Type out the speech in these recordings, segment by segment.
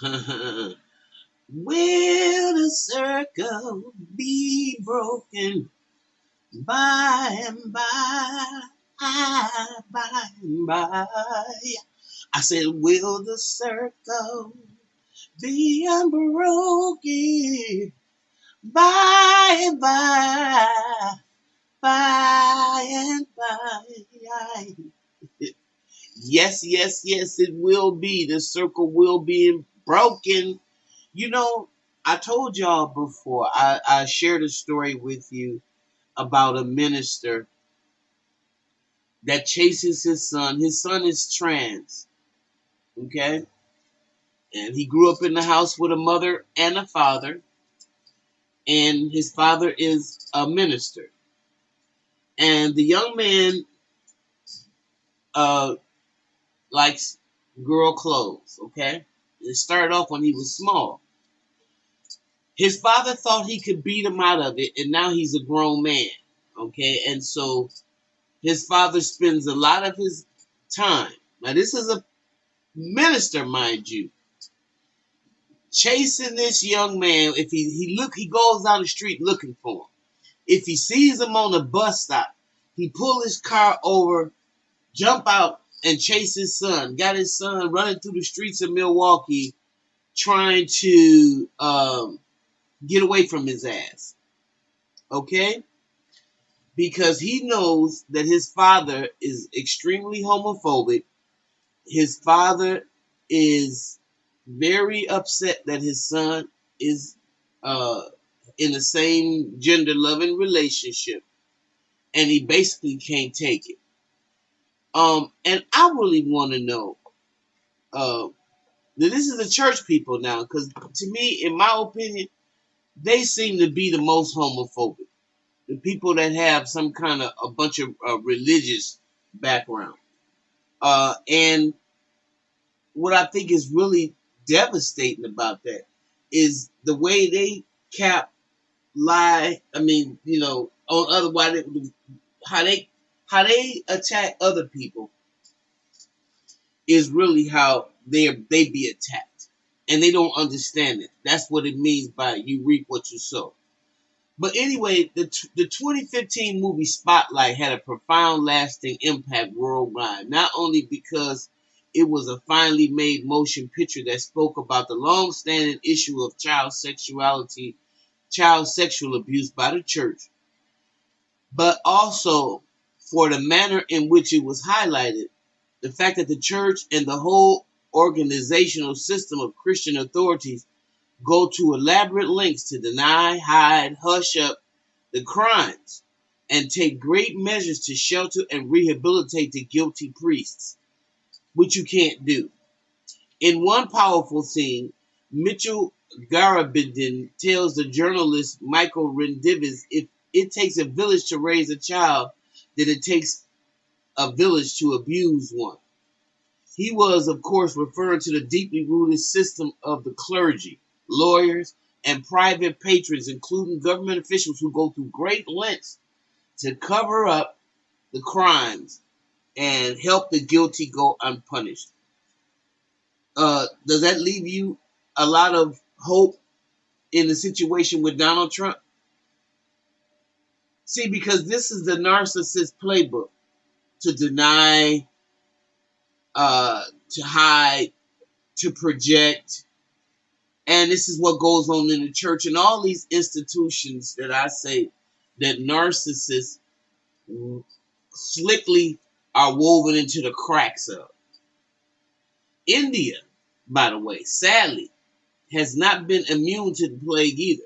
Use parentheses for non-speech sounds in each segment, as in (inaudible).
(laughs) Will the circle be broken by and by? By and by. I said, Will the circle be unbroken by and by? By and by. (laughs) Yes, yes, yes, it will be. The circle will be broken. You know, I told y'all before, I, I shared a story with you about a minister that chases his son. His son is trans, okay? And he grew up in the house with a mother and a father, and his father is a minister. And the young man uh, likes girl clothes, okay? It started off when he was small. His father thought he could beat him out of it, and now he's a grown man, okay? And so his father spends a lot of his time. Now, this is a minister, mind you, chasing this young man. If he, he look, he goes down the street looking for him. If he sees him on a bus stop, he pull his car over, jump out, and chase his son. Got his son running through the streets of Milwaukee, trying to um, get away from his ass. Okay? Because he knows that his father is extremely homophobic. His father is very upset that his son is uh, in the same gender loving relationship. And he basically can't take it. Um, and I really want to know. Uh, this is the church people now, because to me, in my opinion, they seem to be the most homophobic. The people that have some kind of a bunch of uh, religious background. Uh, and what I think is really devastating about that is the way they cap, lie. I mean, you know, on other why they, how they how they attack other people is really how they they be attacked, and they don't understand it. That's what it means by you reap what you sow. But anyway, the the 2015 movie Spotlight had a profound, lasting impact worldwide. Not only because it was a finely made motion picture that spoke about the long-standing issue of child sexuality, child sexual abuse by the church, but also for the manner in which it was highlighted, the fact that the church and the whole organizational system of Christian authorities go to elaborate lengths to deny, hide, hush up the crimes, and take great measures to shelter and rehabilitate the guilty priests, which you can't do. In one powerful scene, Mitchell Garabedian tells the journalist Michael Rezendes if it takes a village to raise a child, that it takes a village to abuse one. He was, of course, referring to the deeply rooted system of the clergy, lawyers, and private patrons, including government officials who go through great lengths to cover up the crimes and help the guilty go unpunished. Uh, does that leave you a lot of hope in the situation with Donald Trump? See, because this is the narcissist playbook to deny, uh, to hide, to project. And this is what goes on in the church and all these institutions that I say that narcissists slickly are woven into the cracks of. India, by the way, sadly, has not been immune to the plague either.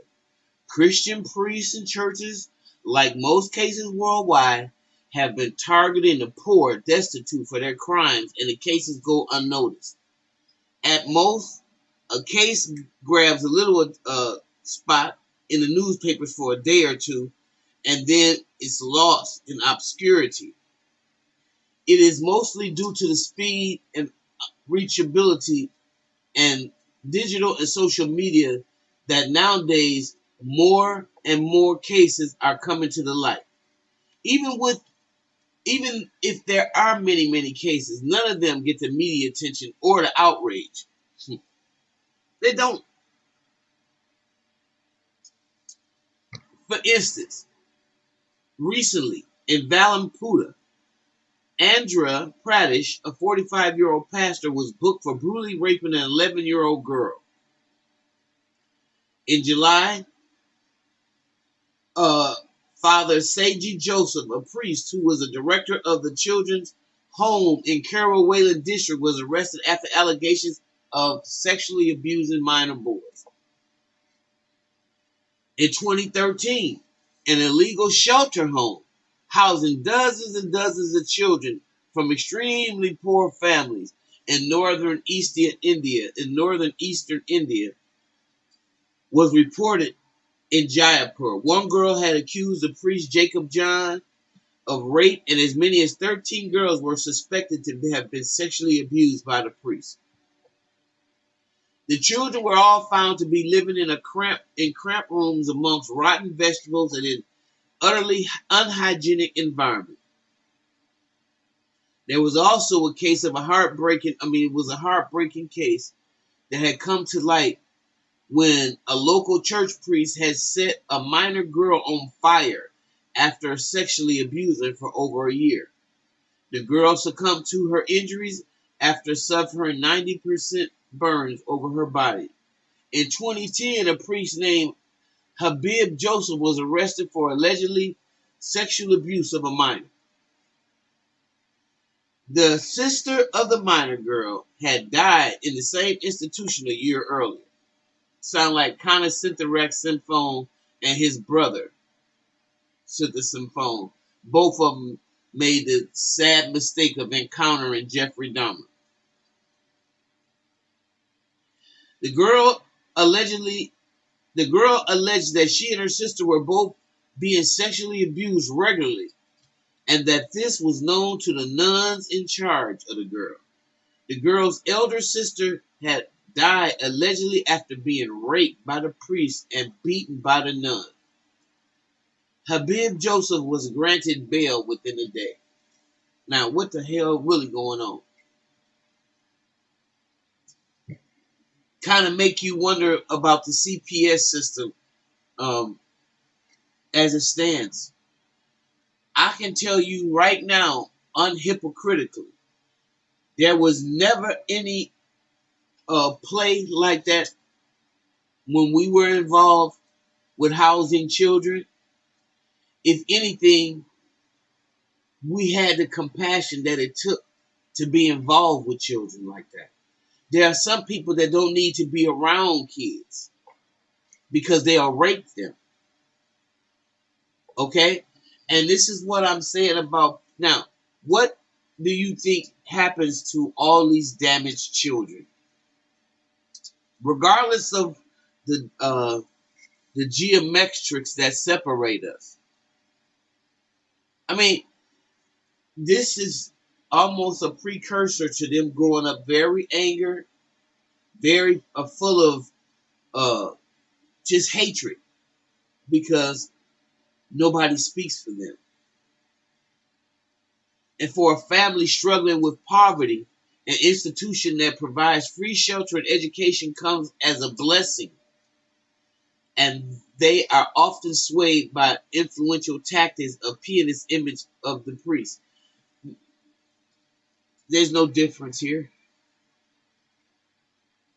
Christian priests and churches like most cases worldwide, have been targeting the poor, destitute for their crimes, and the cases go unnoticed. At most, a case grabs a little uh, spot in the newspapers for a day or two, and then it's lost in obscurity. It is mostly due to the speed and reachability and digital and social media that nowadays more and more cases are coming to the light. Even with even if there are many, many cases, none of them get the media attention or the outrage. Hmm. They don't. For instance, recently in Valamputta, Andhra Pradesh, a 45 year old pastor, was booked for brutally raping an 11 year old girl. In July, uh, Father Saji Joseph, a priest who was a director of the children's home in Kerala Wayanad District, was arrested after allegations of sexually abusing minor boys. In 2013, an illegal shelter home housing dozens and dozens of children from extremely poor families in northern eastern India, in northern eastern India, was reported in Jaipur. One girl had accused the priest Jacob John of rape, and as many as 13 girls were suspected to have been sexually abused by the priest. The children were all found to be living in a cramp in cramped rooms amongst rotten vegetables and in utterly unhygienic environment. There was also a case of a heartbreaking, I mean, it was a heartbreaking case that had come to light when a local church priest had set a minor girl on fire after sexually abusing her for over a year. The girl succumbed to her injuries after suffering 90% burns over her body. In 2010, a priest named Habib Joseph was arrested for allegedly sexual abuse of a minor. The sister of the minor girl had died in the same institution a year earlier. Sound like Konerak Sinthasomphone and his brother, Sinthasomphone. Both of them made the sad mistake of encountering Jeffrey Dahmer. The girl allegedly the girl alleged that she and her sister were both being sexually abused regularly and that this was known to the nuns in charge of the girl. The girl's elder sister had died allegedly after being raped by the priest and beaten by the nun. Habib Joseph was granted bail within a day. Now, what the hell really going on? kind of make you wonder about the CPS system um, as it stands. I can tell you right now, unhypocritically, there was never any uh, play like that when we were involved with housing children. If anything, we had the compassion that it took to be involved with children like that. There are some people that don't need to be around kids because they'll rape them. Okay? And this is what I'm saying about now. What do you think happens to all these damaged children? Regardless of the uh, the geometrics that separate us. I mean, this is almost a precursor to them growing up very angry, very uh, full of uh, just hatred because nobody speaks for them. And for a family struggling with poverty, an institution that provides free shelter and education comes as a blessing. And they are often swayed by influential tactics of pianist image of the priest. There's no difference here.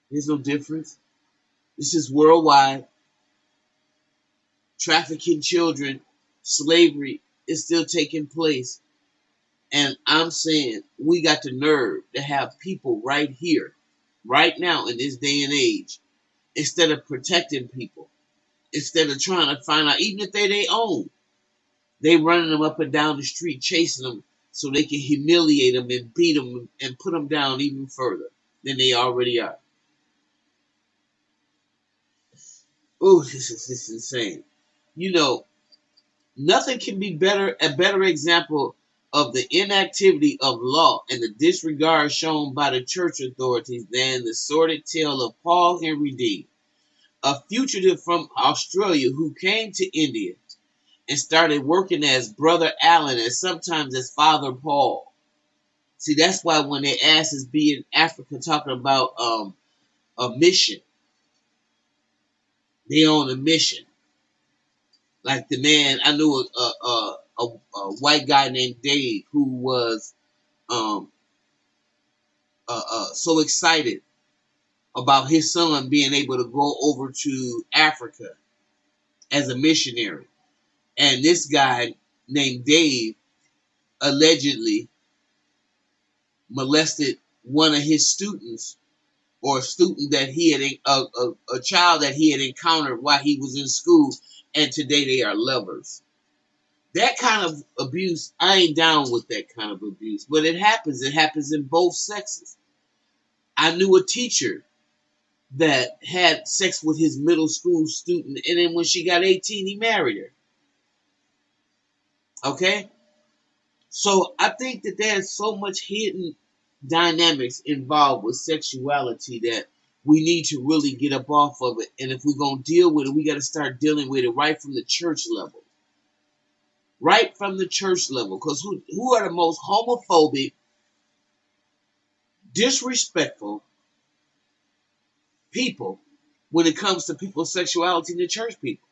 There's no difference. This is worldwide. Trafficking children, slavery is still taking place. And I'm saying we got the nerve to have people right here, right now in this day and age, instead of protecting people, instead of trying to find out, even if they they own, they running them up and down the street, chasing them so they can humiliate them and beat them and put them down even further than they already are. Oh, this is, this is insane. You know, nothing can be better a better example of the inactivity of law and the disregard shown by the church authorities than the sordid tale of Paul Henry Dean, a fugitive from Australia who came to India and started working as Brother Allen and sometimes as Father Paul. See, that's why when they ask us be in Africa talking about um, a mission, They on a mission. Like the man, I knew a a, a, a white guy named Dave who was um uh, uh, so excited about his son being able to go over to Africa as a missionary. And this guy named Dave allegedly molested one of his students or a student that he had a, a, a child that he had encountered while he was in school and today they are lovers that kind of abuse i ain't down with that kind of abuse but it happens it happens in both sexes i knew a teacher that had sex with his middle school student and then when she got 18 he married her okay so i think that there's so much hidden dynamics involved with sexuality that we need to really get up off of it. And if we're going to deal with it, we got to start dealing with it right from the church level. Right from the church level. Because who, who are the most homophobic, disrespectful people when it comes to people's sexuality in the church people?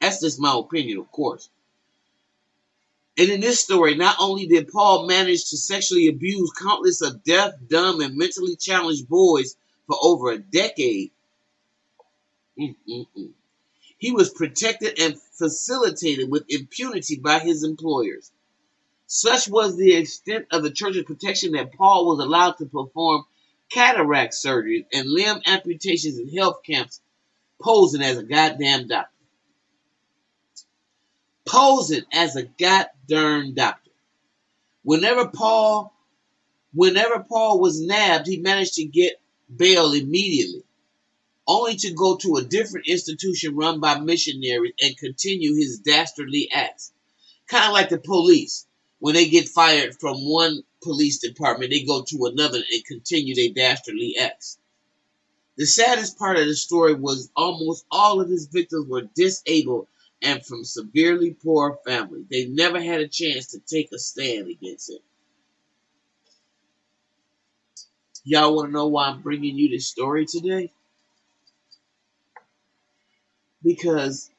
That's just my opinion, of course. And in this story, not only did Paul manage to sexually abuse countless of deaf, dumb, and mentally challenged boys for over a decade, mm-mm-mm. He was protected and facilitated with impunity by his employers. Such was the extent of the church's protection that Paul was allowed to perform cataract surgeries and limb amputations in health camps, posing as a goddamn doctor posing as a goddamn doctor. Whenever Paul, whenever Paul was nabbed, he managed to get bail immediately, only to go to a different institution run by missionaries and continue his dastardly acts. Kind of like the police. When they get fired from one police department, they go to another and continue their dastardly acts. The saddest part of the story was almost all of his victims were disabled and from severely poor families. They never had a chance to take a stand against him. Y'all want to know why I'm bringing you this story today? Because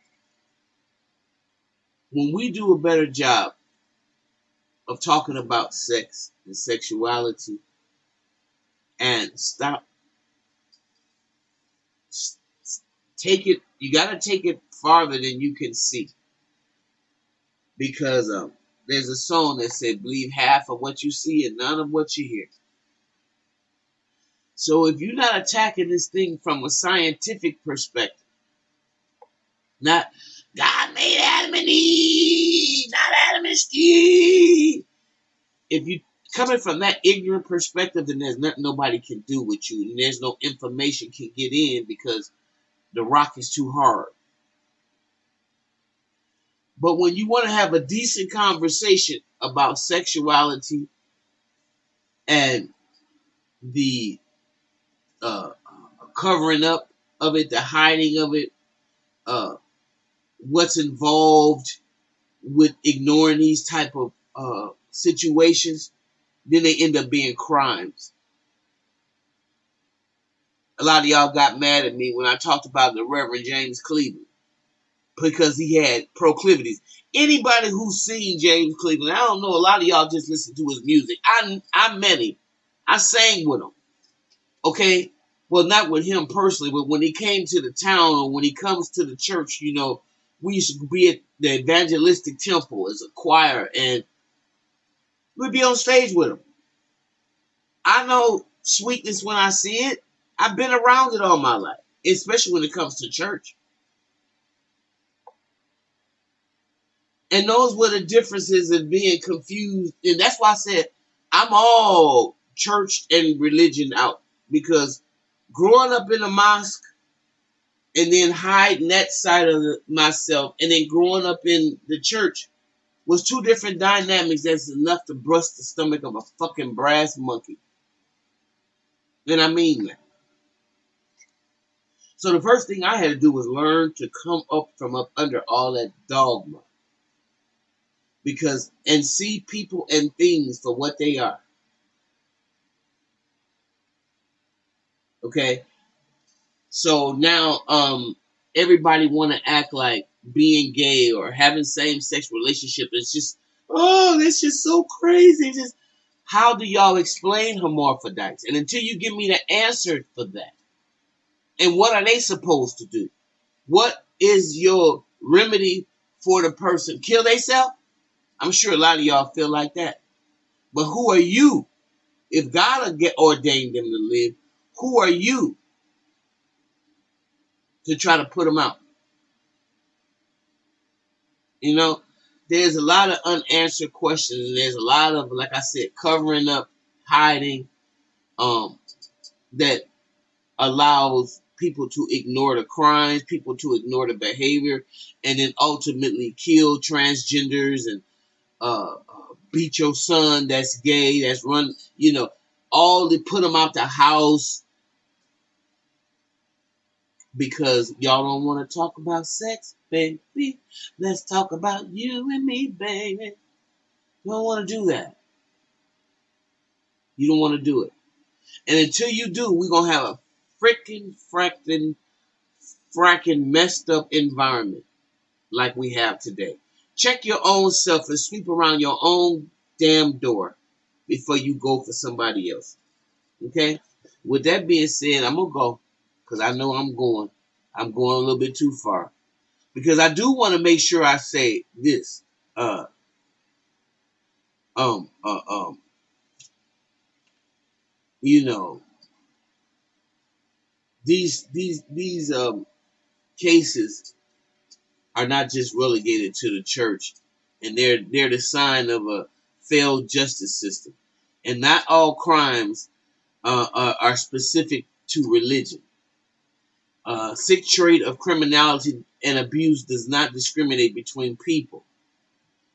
when we do a better job of talking about sex and sexuality and stop take it you got to take it farther than you can see. Because um, there's a song that said, believe half of what you see and none of what you hear. So if you're not attacking this thing from a scientific perspective, not God made Adam and Eve, not Adam and Steve. If you coming from that ignorant perspective, then there's nothing nobody can do with you, and there's no information can get in because the rock is too hard. But when you want to have a decent conversation about sexuality and the uh, covering up of it, the hiding of it, uh, what's involved with ignoring these type of uh, situations, then they end up being crimes. A lot of y'all got mad at me when I talked about the Reverend James Cleveland because he had proclivities. Anybody who's seen James Cleveland, I don't know, a lot of y'all just listen to his music. I I met him. I sang with him. Okay? Well, not with him personally, but when he came to the town or when he comes to the church, you know, we used to be at the evangelistic temple as a choir and we'd be on stage with them. I know sweetness when I see it. I've been around it all my life, especially when it comes to church. and those were the differences in being confused. And that's why I said I'm all church and religion out because growing up in a mosque and then hiding that side of myself and then growing up in the church was two different dynamics that's enough to bust the stomach of a fucking brass monkey. And I mean that. So the first thing I had to do was learn to come up from up under all that dogma because and see people and things for what they are. Okay? So now um everybody want to act like being gay or having same sex relationship is just oh that's just so crazy. Just how do y'all explain hermaphrodites? And until you give me the answer for that, and what are they supposed to do? What is your remedy for the person? Kill themselves? I'm sure a lot of y'all feel like that. But who are you? If God ordained them to live, who are you to try to put them out? You know, there's a lot of unanswered questions, and there's a lot of, like I said, covering up, hiding, um, that allows people to ignore the crimes, people to ignore the behavior, and then ultimately kill transgenders and uh, beat your son that's gay, that's run, you know, all to put them out the house because y'all don't want to talk about sex, baby. Let's talk about you and me, baby. You don't want to do that. You don't want to do it. And until you do, we're going to have a freaking, fracking, fracking messed up environment like we have today. Check your own self and sweep around your own damn door before you go for somebody else. Okay? With that being said, I'm going to go because I know I'm going. I'm going a little bit too far. Because I do want to make sure I say this. Uh, um, uh, um, you know, these these these um cases are not just relegated to the church, and they're they're the sign of a failed justice system, and not all crimes uh, are, are specific to religion. Uh, sick trait of criminality and abuse does not discriminate between people,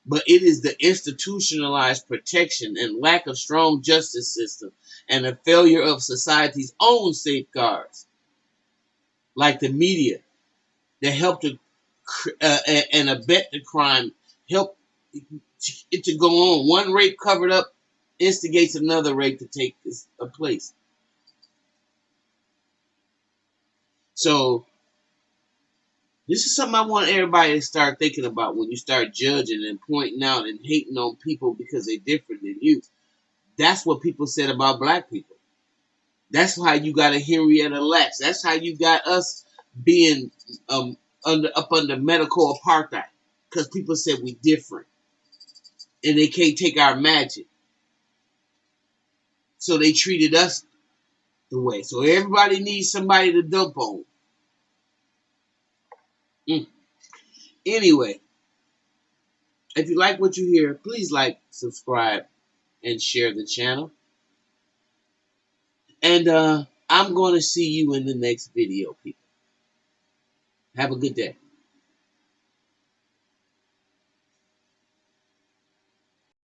but it is the institutionalized protection and lack of strong justice system and the failure of society's own safeguards, like the media, that help to uh, and abet the crime, help it to go on. One rape covered up instigates another rape to take a place. So this is something I want everybody to start thinking about when you start judging and pointing out and hating on people because they're different than you. That's what people said about black people. That's how you got a Henrietta Lacks. That's how you got us being um, under up under medical apartheid because people said we different and they can't take our magic. So they treated us the way. So everybody needs somebody to dump on. Mm. Anyway, if you like what you hear, please like, subscribe, and share the channel. And uh, I'm going to see you in the next video, people. Have a good day.